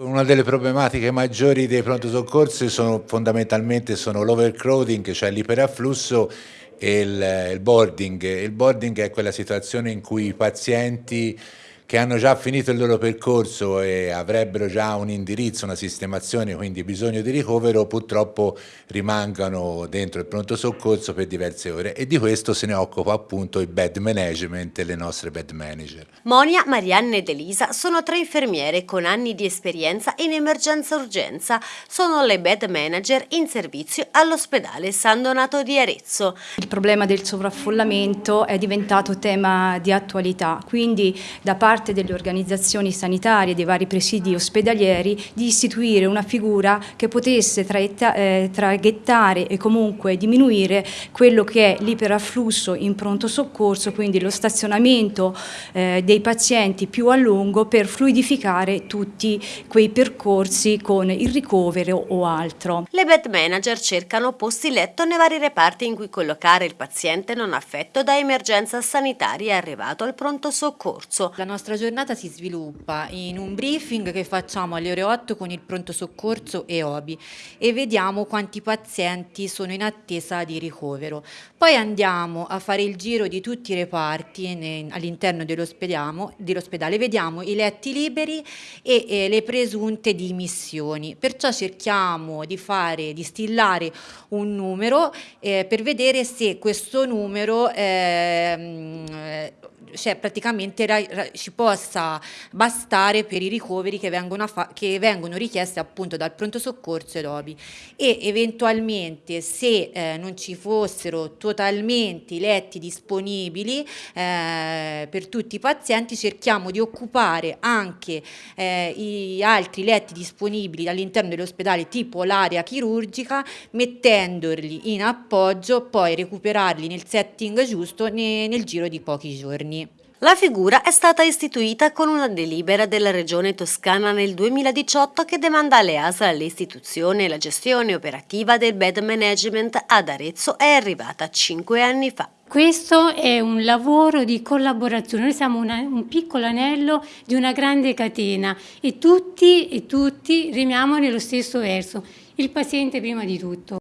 Una delle problematiche maggiori dei pronto soccorsi sono fondamentalmente l'overcrowding, cioè l'iperafflusso e il, il boarding. Il boarding è quella situazione in cui i pazienti che hanno già finito il loro percorso e avrebbero già un indirizzo, una sistemazione, quindi bisogno di ricovero, purtroppo rimangano dentro il pronto soccorso per diverse ore e di questo se ne occupa appunto il bed management e le nostre bed manager. Monia, Marianne ed Elisa sono tre infermiere con anni di esperienza in emergenza-urgenza. Sono le bed manager in servizio all'ospedale San Donato di Arezzo. Il problema del sovraffollamento è diventato tema di attualità, quindi da parte parte delle organizzazioni sanitarie, dei vari presidi ospedalieri, di istituire una figura che potesse eh, traghettare e comunque diminuire quello che è l'iperafflusso in pronto soccorso, quindi lo stazionamento eh, dei pazienti più a lungo per fluidificare tutti quei percorsi con il ricovero o altro. Le bed manager cercano posti letto nei vari reparti in cui collocare il paziente non affetto da emergenza sanitaria arrivato al pronto soccorso. La nostra nostra giornata si sviluppa in un briefing che facciamo alle ore 8 con il pronto soccorso e OBI e vediamo quanti pazienti sono in attesa di ricovero. Poi andiamo a fare il giro di tutti i reparti all'interno dell'ospedale, vediamo i letti liberi e, e le presunte dimissioni. Perciò cerchiamo di fare, di stillare un numero eh, per vedere se questo numero eh, cioè praticamente ci possa bastare per i ricoveri che vengono, che vengono richiesti appunto dal pronto soccorso ed OBI e eventualmente se eh, non ci fossero totalmente i letti disponibili eh, per tutti i pazienti cerchiamo di occupare anche eh, i altri letti disponibili all'interno dell'ospedale tipo l'area chirurgica mettendoli in appoggio poi recuperarli nel setting giusto ne, nel giro di pochi giorni. La figura è stata istituita con una delibera della Regione Toscana nel 2018 che demanda alle ASL l'istituzione e la gestione operativa del bed management ad Arezzo è arrivata cinque anni fa. Questo è un lavoro di collaborazione, noi siamo una, un piccolo anello di una grande catena e tutti e tutti remiamo nello stesso verso, il paziente prima di tutto.